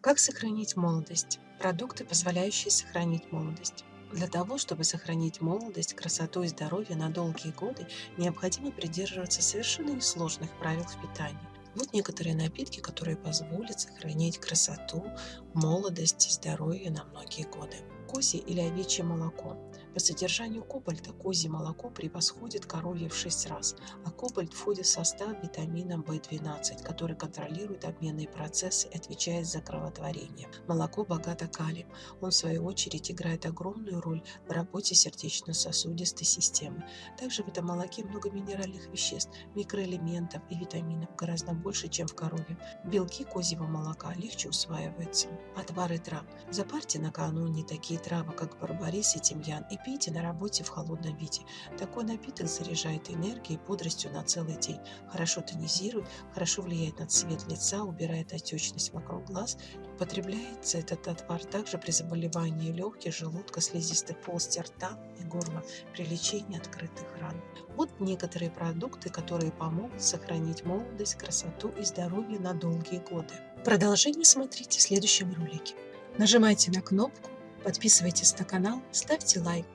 Как сохранить молодость? Продукты, позволяющие сохранить молодость. Для того, чтобы сохранить молодость, красоту и здоровье на долгие годы, необходимо придерживаться совершенно несложных правил в питании. Вот некоторые напитки, которые позволят сохранить красоту, молодость и здоровье на многие годы. Козье или овечье молоко. По содержанию кобальта козье молоко превосходит коровье в 6 раз, а кобальт входит в состав витамина В12, который контролирует обменные процессы и отвечает за кровотворение. Молоко богато калием. Он, в свою очередь, играет огромную роль в работе сердечно-сосудистой системы. Также в этом молоке много минеральных веществ, микроэлементов и витаминов, гораздо больше, чем в корове. Белки козьего молока легче усваиваются. Отвары трав. Запарьте накануне такие травы, как барбарис и тимьян, и пейте на работе в холодном виде. Такой напиток заряжает энергией и бодростью на целый день. Хорошо тонизирует, хорошо влияет на цвет лица, убирает отечность вокруг глаз. Употребляется этот отвар также при заболевании легких, желудка, слизистой полости рта и горла, при лечении открытых ран. Вот некоторые продукты, которые помогут сохранить молодость, красоту и здоровье на долгие годы. Продолжение смотрите в следующем ролике. Нажимайте на кнопку, подписывайтесь на канал, ставьте лайк.